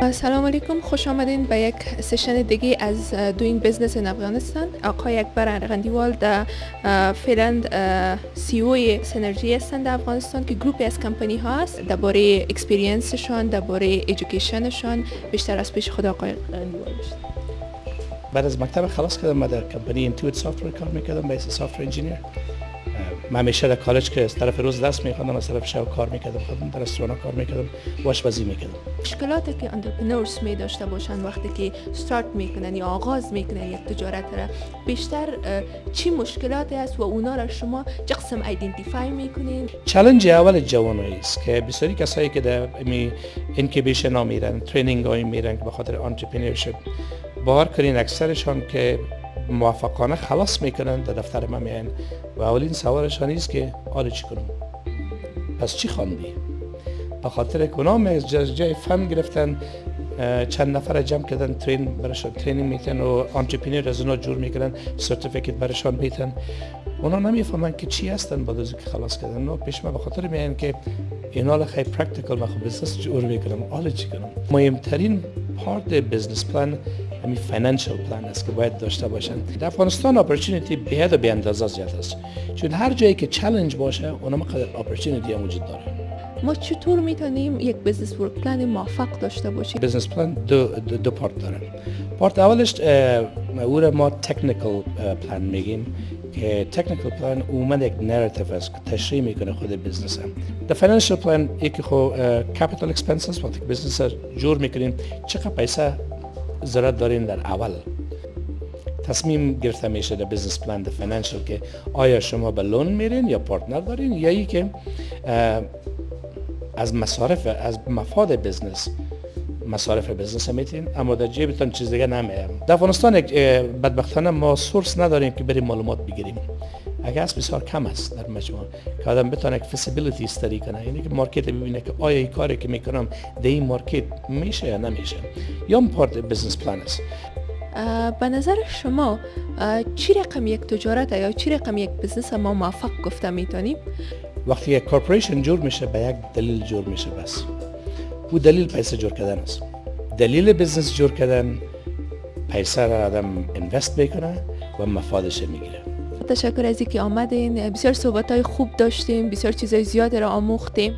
سلام علیکم. خوش آمدین به یک session دیگه از Doing Business in افغانستان. آقای اکبر ارغندیوال در فعلا CEO Synergy هستند در افغانستان که گروپی از کمپانی هاست درباره experience شان درباره education شان بیشتر از پیش خود آقای ارغندیوال بعد از مکتب خلاص کردم ما در کمپانی Intuit software کار می‌کردم به software engineer من همیشه در کالج که از طرف روز درس میخوندم از طرف شب کار می‌کردم خودم در رستوران کار می‌کردم واش بازی می‌کردم. مشکلاتی که entrepreneurs می داشته باشن وقتی که استارت می‌کنن یا آغاز می‌کنن یک تجارت را بیشتر چی مشکلاتی است و اونا را شما چه قسم identify می‌کنین؟ چالش اول جوانایی است که بسیاری کسایی که در می incubation ها میرن training های میرن که به خاطر entrepreneurship بار کردین اکثرشان که موفقانه خلاص می‌کنن در دفتر ما میان و اولین سوالشان است که حالا چی کنم. پس چی خواندی به خاطر کنام از جای fund گرفتن چند نفر جمع کردن train برشان training میتن و entrepreneur از اونا جور می‌کنن certificate برشان میتن اونا نمی‌فهمن که چی هستن بعد از که خلاص کردن. نو پیش ما به خاطر میان که اینا خیلی practical ما خب business جور می‌کنم حالا چی کنم. مهمترین part business plan همین financial plan است که باید داشته باشن. در افغانستان opportunity به و به اندازه زیاد است. چون هر جایی که چالش باشه اونم قدر opportunity هم وجود داره. ما چطور می‌تونیم یک business work plan موفق داشته باشیم؟ business plan دو, دو, دو part داره part اولش او ما technical plan میگیم که technical plan اومد یک narrative است که تشریح می‌کنه خود business هم. در financial plan یکی خو capital expenses وقتی business جور می‌کنیم. چقدر پیسه ضرورت دارین در اول؟ تصمیم گرفته میشه در business plan در financial که آیا شما به loan میرین یا partner دارین؟ یا ای که از مصارف از مفاد business مصارف business میتین اما در جیبتان چیز دیگه نمیه در افغانستان بدبختانه ما source نداریم که بریم معلومات بگیریم. اگر از بسیار کم است در مجموع که آدم بتونه یک feasibility study کنه یعنی که market ببینه که آیا این کاری که می‌کنم در این market میشه یا نمیشه. یا پارت بزنس پلان است. به نظر شما چی رقم یک تجارت یا چی رقم یک بزنس ما موفق گفته می‌تونیم؟ وقتی یک کارپوریشن جور میشه به یک دلیل جور میشه بس. او دلیل پیسه جور کردن است. دلیل بزنس جور کردن پیسه را آدم اینوست می‌کنه و مفادش می‌گیره. تشکر از اینکه آمدین. بسیار صحبت های خوب داشتیم. بسیار چیزای زیاد را آموختیم.